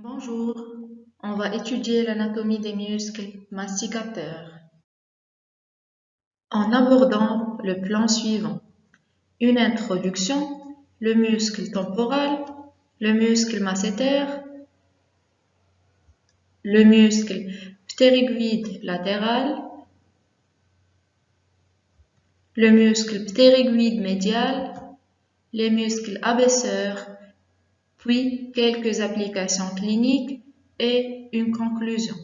Bonjour, on va étudier l'anatomie des muscles masticateurs en abordant le plan suivant. Une introduction, le muscle temporal, le muscle masséter, le muscle ptérygoïde latéral, le muscle ptérygoïde médial, les muscles abaisseurs, puis quelques applications cliniques et une conclusion.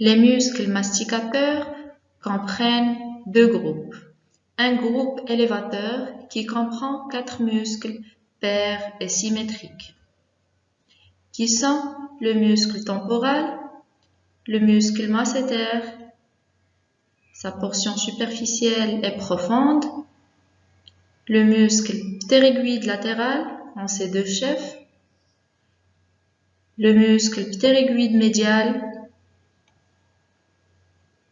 Les muscles masticateurs comprennent deux groupes. Un groupe élévateur qui comprend quatre muscles pairs et symétriques, qui sont le muscle temporal, le muscle masséter, sa portion superficielle et profonde, le muscle ptérygoïde latéral en ses deux chefs, le muscle ptérygoïde médial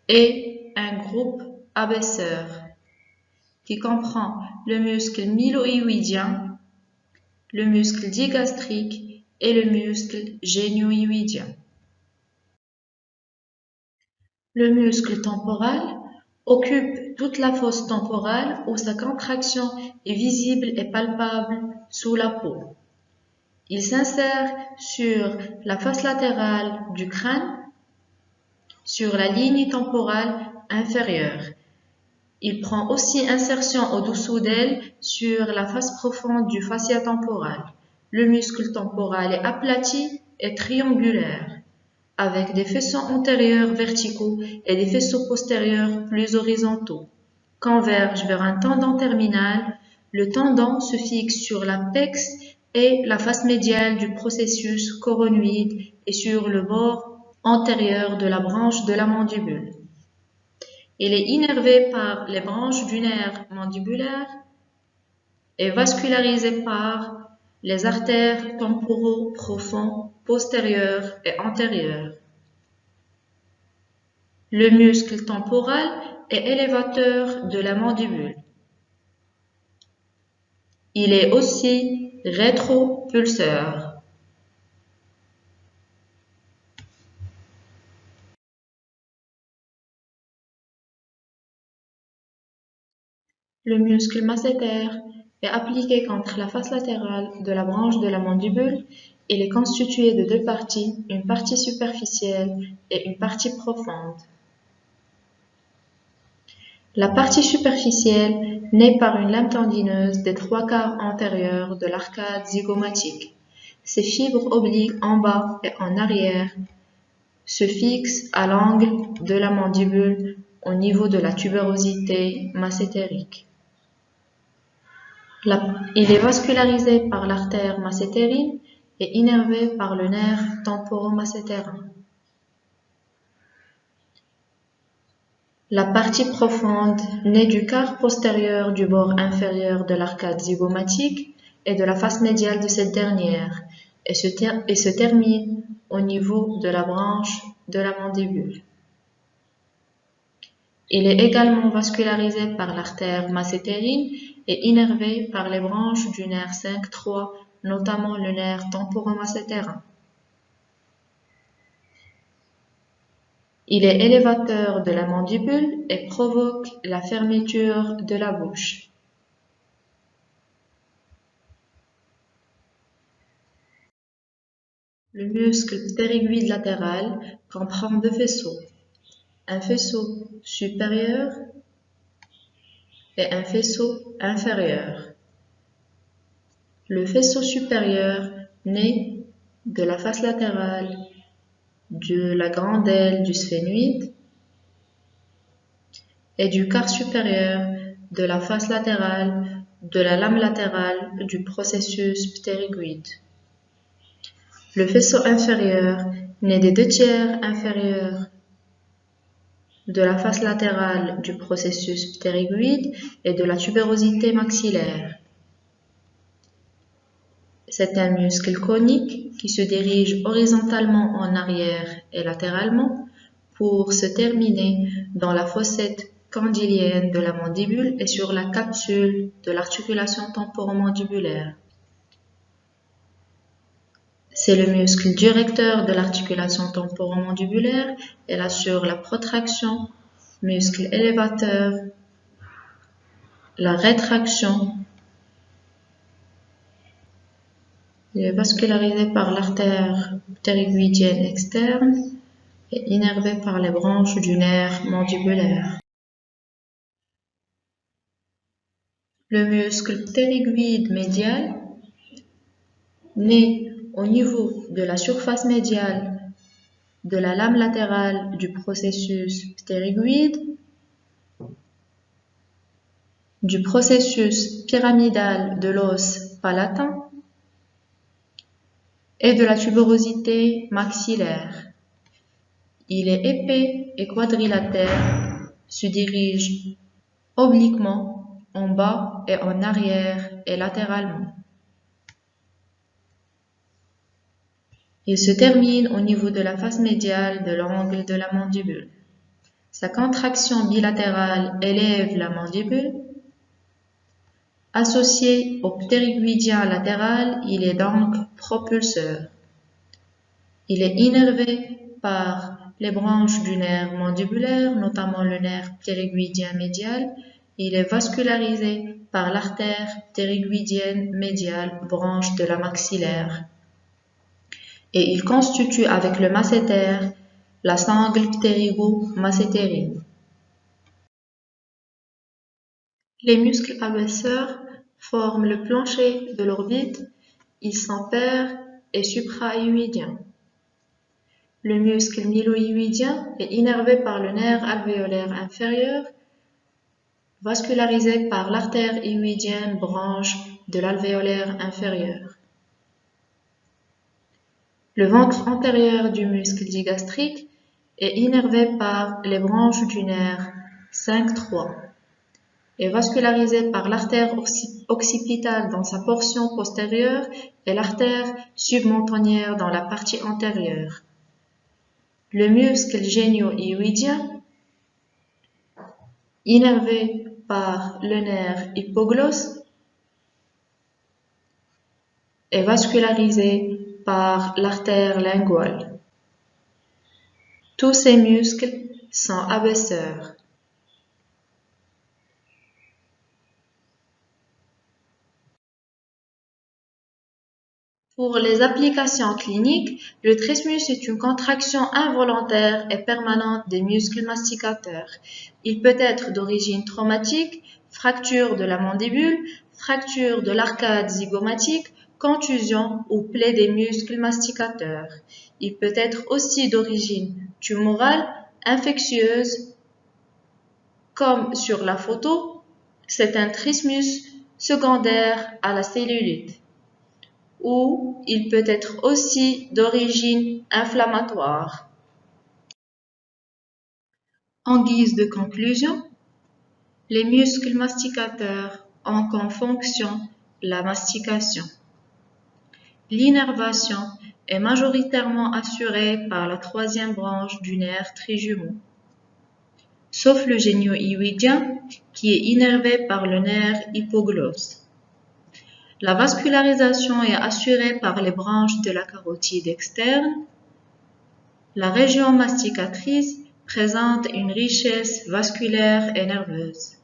et un groupe abaisseur qui comprend le muscle mylohyoïdien, le muscle digastrique et le muscle génioïdien. Le muscle temporal occupe toute la fosse temporale où sa contraction est visible et palpable sous la peau. Il s'insère sur la face latérale du crâne, sur la ligne temporale inférieure. Il prend aussi insertion au-dessous d'elle sur la face profonde du fascia temporal. Le muscle temporal est aplati et triangulaire avec des faisceaux antérieurs verticaux et des faisceaux postérieurs plus horizontaux, convergent vers un tendon terminal. Le tendon se fixe sur l'apex et la face médiale du processus coronoïde et sur le bord antérieur de la branche de la mandibule. Il est innervé par les branches du nerf mandibulaire et vascularisé par les artères temporaux profonds postérieurs et antérieurs. Le muscle temporal est élévateur de la mandibule. Il est aussi rétropulseur. Le muscle masséter est appliqué contre la face latérale de la branche de la mandibule. Il est constitué de deux parties, une partie superficielle et une partie profonde. La partie superficielle naît par une lame tendineuse des trois quarts antérieurs de l'arcade zygomatique. Ses fibres obliques en bas et en arrière se fixent à l'angle de la mandibule au niveau de la tuberosité massétérique il est vascularisé par l'artère massétérine innervé par le nerf temporomassétérin. La partie profonde naît du quart postérieur du bord inférieur de l'arcade zygomatique et de la face médiale de cette dernière et se, et se termine au niveau de la branche de la mandibule. Il est également vascularisé par l'artère massétérine et innervé par les branches du nerf 5-3, notamment le nerf temporomassétérin. Il est élévateur de la mandibule et provoque la fermeture de la bouche. Le muscle ptérygoïde latéral comprend deux faisceaux, un faisceau supérieur et un faisceau inférieur. Le faisceau supérieur naît de la face latérale de la grande aile du sphénoïde et du quart supérieur de la face latérale de la lame latérale du processus ptérygoïde. Le faisceau inférieur naît des deux tiers inférieurs de la face latérale du processus ptérygoïde et de la tubérosité maxillaire. C'est un muscle conique qui se dirige horizontalement en arrière et latéralement pour se terminer dans la fossette condylienne de la mandibule et sur la capsule de l'articulation temporomandibulaire. C'est le muscle directeur de l'articulation temporomandibulaire. Elle assure la protraction, muscle élévateur, la rétraction. Il est vascularisé par l'artère ptérygoïdienne externe et innervé par les branches du nerf mandibulaire. Le muscle ptérygoïde médial, né au niveau de la surface médiale de la lame latérale du processus ptérygoïde, du processus pyramidal de l'os palatin et de la tuberosité maxillaire. Il est épais et quadrilatère, se dirige obliquement en bas et en arrière et latéralement. Il se termine au niveau de la face médiale de l'angle de la mandibule. Sa contraction bilatérale élève la mandibule. Associé au ptérygoïdien latéral, il est donc propulseur. Il est innervé par les branches du nerf mandibulaire, notamment le nerf ptérygoïdien médial. Il est vascularisé par l'artère ptérygoïdienne médiale, branche de la maxillaire et il constitue avec le masséter la sangle ptérygo-massétérine. Les muscles abaisseurs forment le plancher de l'orbite, ils sont et suprahuidiens. Le muscle mylohyoïdien est innervé par le nerf alvéolaire inférieur, vascularisé par l'artère hyoïdienne branche de l'alvéolaire inférieur. Le ventre antérieur du muscle digastrique est innervé par les branches du nerf 5-3 et vascularisé par l'artère occipitale dans sa portion postérieure et l'artère submontagnière dans la partie antérieure. Le muscle génio-hyoïdien, innervé par le nerf hypoglosse, est vascularisé par l'artère linguale. Tous ces muscles sont abaisseurs. Pour les applications cliniques, le trismus est une contraction involontaire et permanente des muscles masticateurs. Il peut être d'origine traumatique, fracture de la mandibule, fracture de l'arcade zygomatique contusion ou plaie des muscles masticateurs. Il peut être aussi d'origine tumorale, infectieuse, comme sur la photo, c'est un trismus secondaire à la cellulite. Ou il peut être aussi d'origine inflammatoire. En guise de conclusion, les muscles masticateurs ont comme fonction la mastication. L'innervation est majoritairement assurée par la troisième branche du nerf trijumeau, sauf le génio-hyoïdien qui est innervé par le nerf hypoglosse. La vascularisation est assurée par les branches de la carotide externe. La région masticatrice présente une richesse vasculaire et nerveuse.